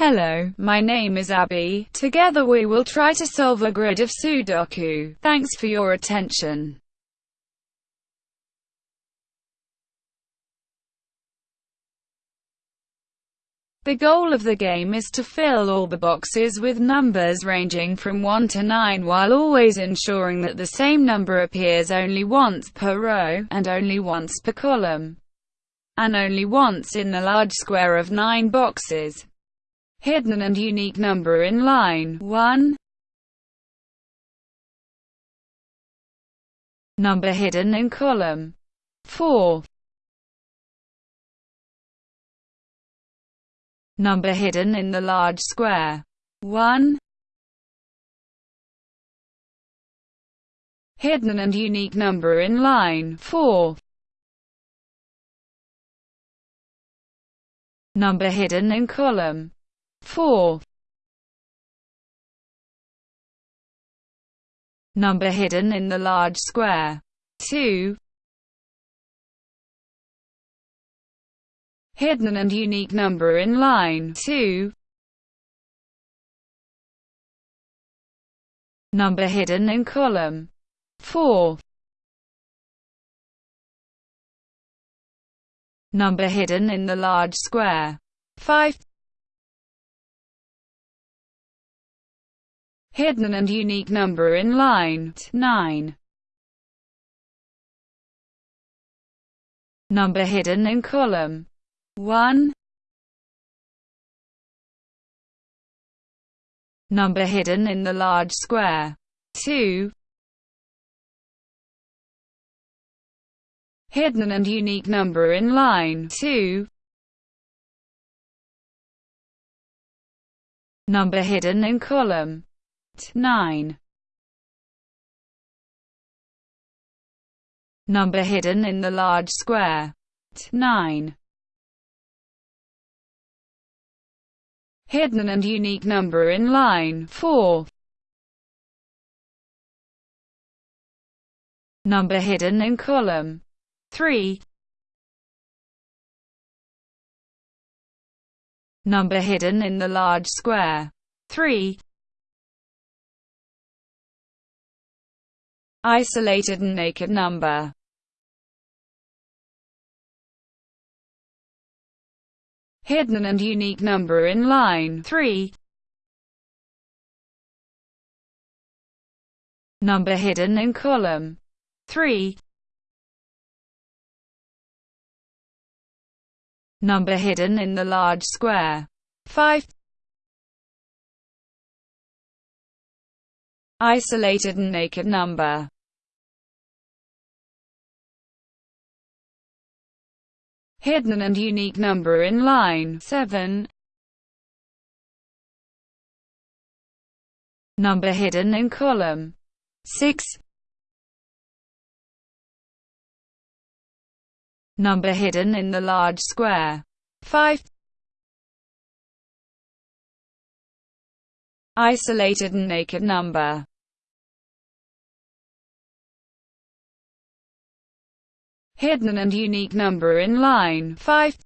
Hello, my name is Abby. Together we will try to solve a grid of Sudoku. Thanks for your attention. The goal of the game is to fill all the boxes with numbers ranging from 1 to 9 while always ensuring that the same number appears only once per row, and only once per column, and only once in the large square of 9 boxes. Hidden and unique number in line 1 Number hidden in column 4 Number hidden in the large square. 1. Hidden and unique number in line 4. Number hidden in column 4. Number hidden in the large square 2. hidden and unique number in line 2. Number hidden in column 4. Number hidden in the large square 5. Hidden and unique number in line. 9. Number hidden in column. 1 Number hidden in the large square. 2 Hidden and unique number in line. 2 Number hidden in column 9 Number hidden in the large square 9 hidden and unique number in line 4. Number hidden in column 3. Number hidden in the large square 3. Isolated and naked number hidden and unique number in line 3. Number hidden in column 3. Number hidden in the large square 5. Isolated and naked number hidden and unique number in line 7. Number hidden in column 6. Number hidden in the large square 5. Isolated and naked number hidden and unique number in line 5.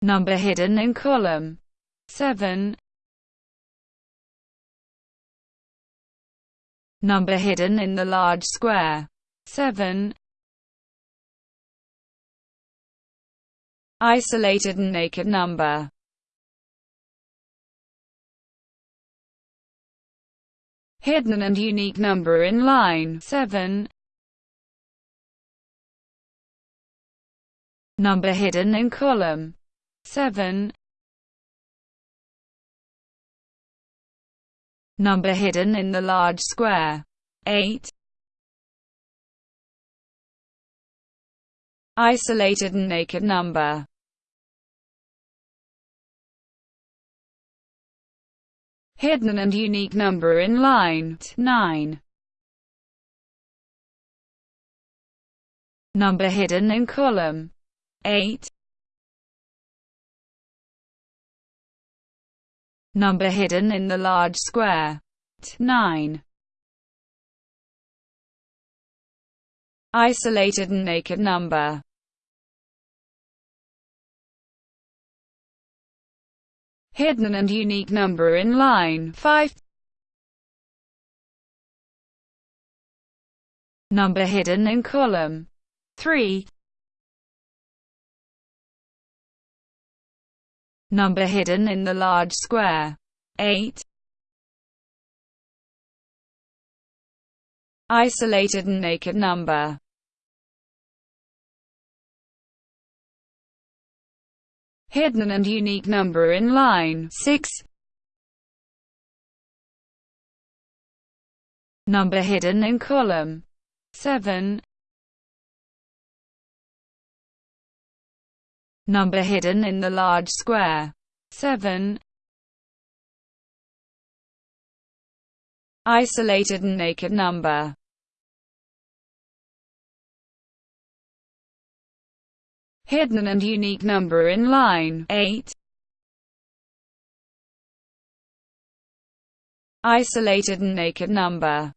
Number hidden in column 7. Number hidden in the large square 7. Isolated and naked number hidden and unique number in line 7. Number hidden in column 7. Number hidden in the large square 8. Isolated and naked number hidden and unique number in line 9. Number hidden in column 8. Number hidden in the large square 9. Isolated and naked number hidden and unique number in line. 5, number hidden in column. 3, number hidden in the large square. 8, isolated and naked number hidden and unique number in line 6. Number hidden in column 7. Number hidden in the large square 7. Isolated and naked number hidden and unique number in line 8. Isolated and naked number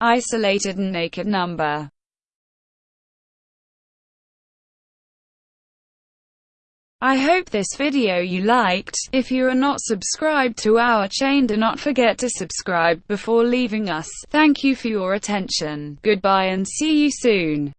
Isolated and naked number I hope this video you liked. If you are not subscribed to our chain do not forget to subscribe before leaving us. Thank you for your attention. Goodbye and see you soon.